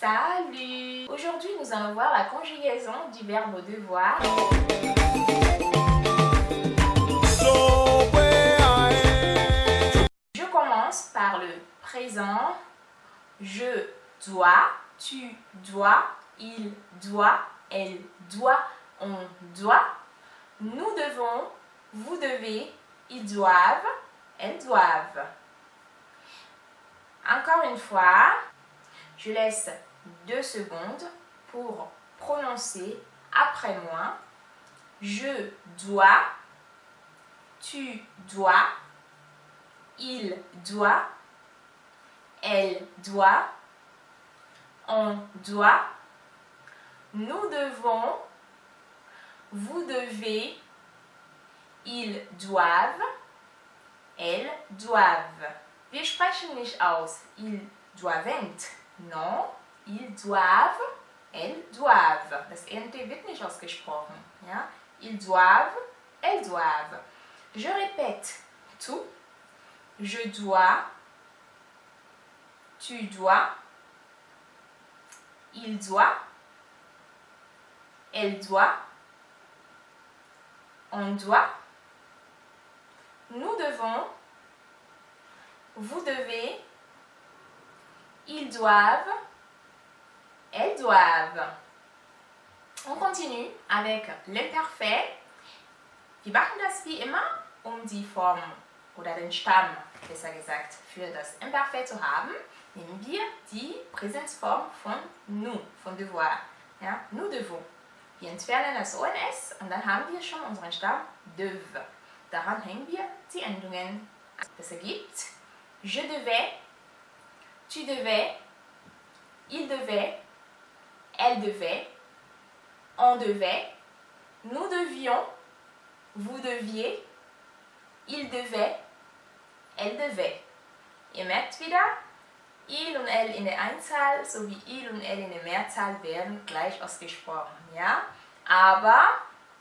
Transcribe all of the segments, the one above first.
Salut Aujourd'hui, nous allons voir la conjugaison du verbe devoir. Je commence par le présent. Je dois, tu dois, il doit, elle doit, on doit. Nous devons, vous devez, ils doivent, elles doivent. Encore une fois, je laisse deux secondes pour prononcer après moi. Je dois, tu dois, il doit, elle doit, on doit, nous devons, vous devez, ils doivent, elles doivent. Wir sprechen nicht aus, ils doivent. Non, ils doivent, elles doivent. Das NT wird nicht ausgesprochen. Ja? Ils doivent, elles doivent. Je répète tout. Je dois, tu dois, il doit, elle doit, on doit, nous devons, vous devez, ils doivent, elles doivent. On continue avec l'imparfait. Wir machen das wie immer, um die Form oder den Stamm, besser gesagt, für das Imparfait zu haben. Nehmen wir die Präsenzform von nous, von devoir. Ja, nous devons. Wir entfernen das ONS und dann haben wir schon unseren Stamm dev. Daran hängen wir die Endungen. Das ergibt je devais, tu devais, il devait, elle devait, on devait, nous devions, vous deviez, il devait, elle devait. Ihr merkt wieder, il und elle in der Einzahl sowie il und elle in der Mehrzahl werden gleich ausgesprochen. Ja? Aber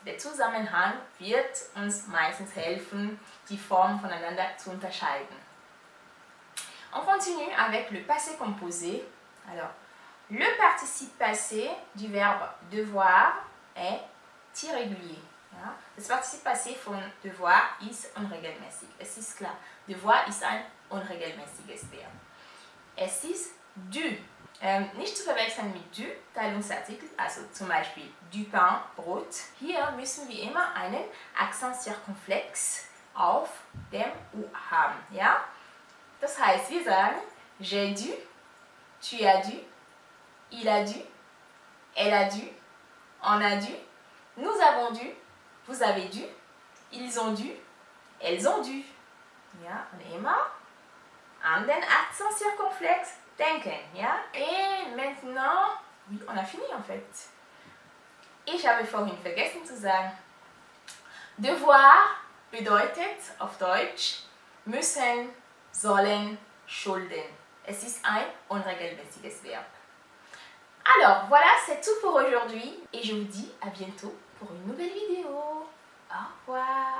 der Zusammenhang wird uns meistens helfen, die Formen voneinander zu unterscheiden. On continue avec le passé composé. Alors, le participe passé du verbe devoir est irrégulier. Ja? Das Partizip passé von devoir ist unregelmäßig. Es ist klar, devoir ist ein unregelmäßiges Verb. Es ist du. Ähm, nicht zu verwechseln mit du, Teilungsartikel, also zum Beispiel du pain, Brot. Hier müssen wir immer einen Akzent circonflex auf dem U haben. Ja? Das heißt, wir sagen j'ai dû, tu as dû, il a dû, elle a dû, on a dû, nous avons dû, vous avez dû, ils ont dû, elles ont dû. Ja, immer an den Akzent circonflexe denken. Ja? Et maintenant, oui, on a fini en fait. Ich habe vorhin vergessen zu sagen, devoir bedeutet auf Deutsch müssen, sollen, schulden. Es ist ein unregelmäßiges Verb. Alors, voilà, c'est tout pour aujourd'hui et je vous dis à bientôt pour une nouvelle vidéo. Au revoir